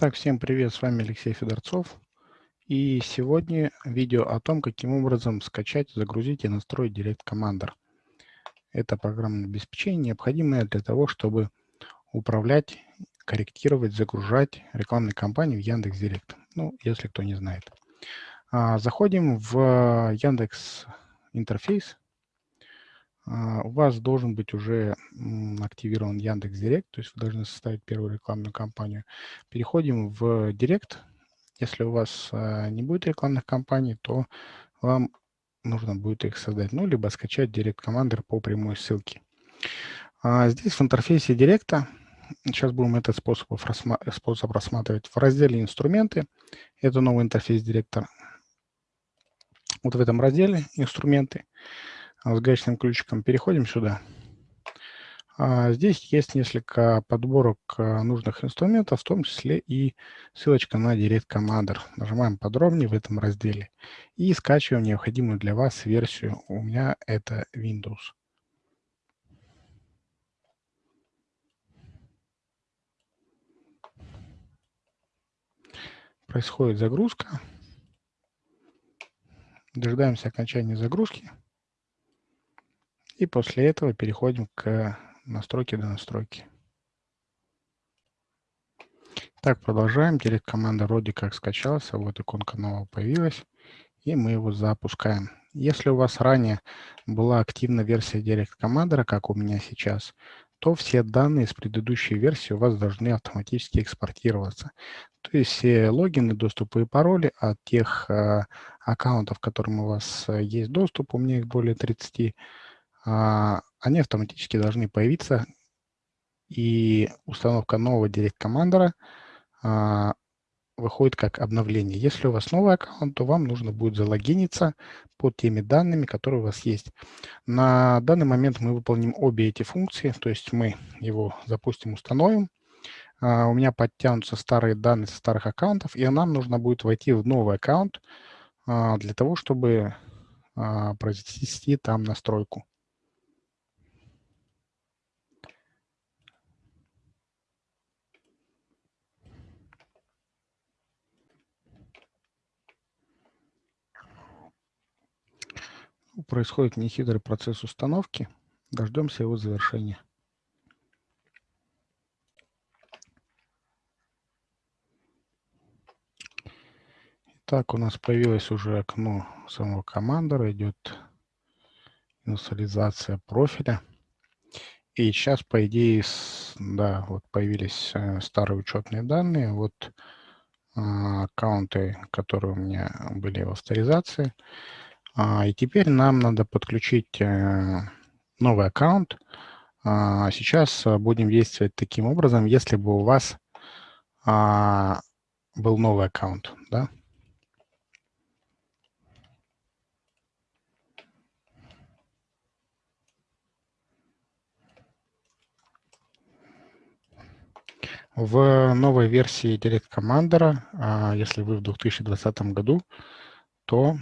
Так, всем привет, с вами Алексей Федорцов. И сегодня видео о том, каким образом скачать, загрузить и настроить Direct Commander. Это программное обеспечение, необходимое для того, чтобы управлять, корректировать, загружать рекламные кампании в Яндекс.Директ. Ну, если кто не знает. А, заходим в Яндекс интерфейс, у вас должен быть уже активирован Яндекс Директ, то есть вы должны составить первую рекламную кампанию. Переходим в Директ. Если у вас а, не будет рекламных кампаний, то вам нужно будет их создать, ну, либо скачать Direct Commander по прямой ссылке. А здесь в интерфейсе Директа, сейчас будем этот способ, способ рассматривать, в разделе «Инструменты», это новый интерфейс Директора. Вот в этом разделе «Инструменты» А с гаечным ключиком переходим сюда. А здесь есть несколько подборок а, нужных инструментов, в том числе и ссылочка на Direct Commander. Нажимаем подробнее в этом разделе и скачиваем необходимую для вас версию. У меня это Windows. Происходит загрузка. Дожидаемся окончания загрузки. И после этого переходим к настройке до настройки. Так, продолжаем. Директ команда вроде как скачался. Вот иконка нового появилась. И мы его запускаем. Если у вас ранее была активна версия Direct Commander, как у меня сейчас, то все данные с предыдущей версии у вас должны автоматически экспортироваться. То есть все логины, доступы и пароли от тех э, аккаунтов, которым у вас э, есть доступ, у меня их более 30, а, они автоматически должны появиться, и установка нового Direct Commander а, выходит как обновление. Если у вас новый аккаунт, то вам нужно будет залогиниться под теми данными, которые у вас есть. На данный момент мы выполним обе эти функции, то есть мы его запустим, установим. А, у меня подтянутся старые данные со старых аккаунтов, и нам нужно будет войти в новый аккаунт для того, чтобы произвести там настройку. Происходит нехитрый процесс установки. Дождемся его завершения. Так, у нас появилось уже окно самого командора, идет инициализация профиля. И сейчас, по идее, да, вот появились э, старые учетные данные, вот э, аккаунты, которые у меня были в авторизации. А, и теперь нам надо подключить э, новый аккаунт. А, сейчас э, будем действовать таким образом, если бы у вас а, был новый аккаунт. Да? В новой версии Direct Commander, если вы в 2020 году, то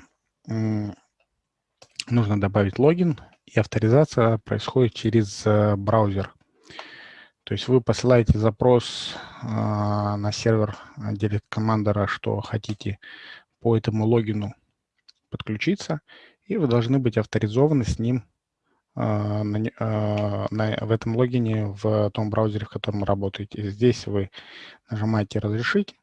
нужно добавить логин, и авторизация происходит через э, браузер. То есть вы посылаете запрос э, на сервер Direct Commander, что хотите по этому логину подключиться, и вы должны быть авторизованы с ним э, на, э, на, в этом логине в том браузере, в котором работаете. Здесь вы нажимаете «Разрешить»,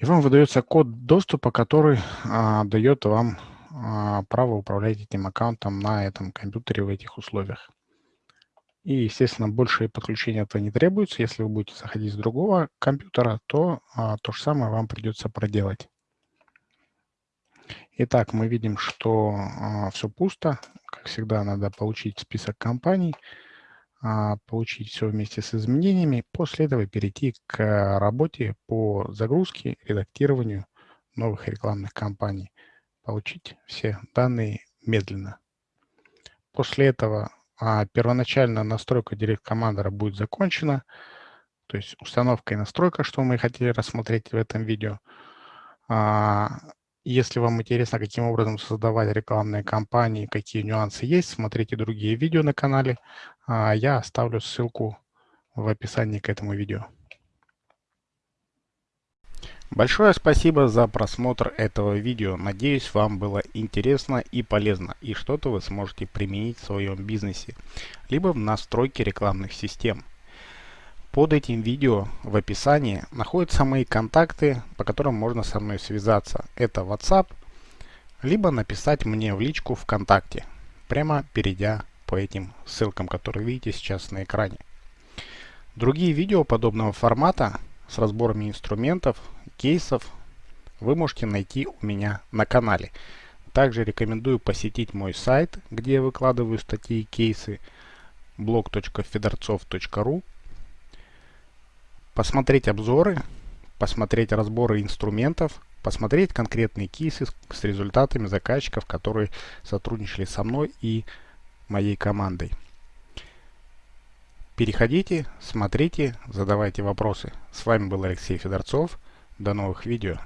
и вам выдается код доступа, который а, дает вам а, право управлять этим аккаунтом на этом компьютере в этих условиях. И, естественно, больше подключения этого не требуется. Если вы будете заходить с другого компьютера, то а, то же самое вам придется проделать. Итак, мы видим, что а, все пусто. Как всегда, надо получить список компаний. А, получить все вместе с изменениями, после этого перейти к работе по загрузке, редактированию новых рекламных кампаний, получить все данные медленно. После этого а, первоначальная настройка Direct Commander будет закончена, то есть установка и настройка, что мы хотели рассмотреть в этом видео. А, если вам интересно, каким образом создавать рекламные кампании, какие нюансы есть, смотрите другие видео на канале. А, я оставлю ссылку в описании к этому видео. Большое спасибо за просмотр этого видео. Надеюсь, вам было интересно и полезно, и что-то вы сможете применить в своем бизнесе, либо в настройке рекламных систем. Под этим видео в описании находятся мои контакты, по которым можно со мной связаться. Это WhatsApp, либо написать мне в личку ВКонтакте, прямо перейдя по этим ссылкам, которые видите сейчас на экране. Другие видео подобного формата с разборами инструментов, кейсов вы можете найти у меня на канале. Также рекомендую посетить мой сайт, где я выкладываю статьи и кейсы blog.fedorцов.ru посмотреть обзоры, посмотреть разборы инструментов, посмотреть конкретные кейсы с результатами заказчиков, которые сотрудничали со мной и моей командой. Переходите, смотрите, задавайте вопросы. С вами был Алексей Федорцов. До новых видео.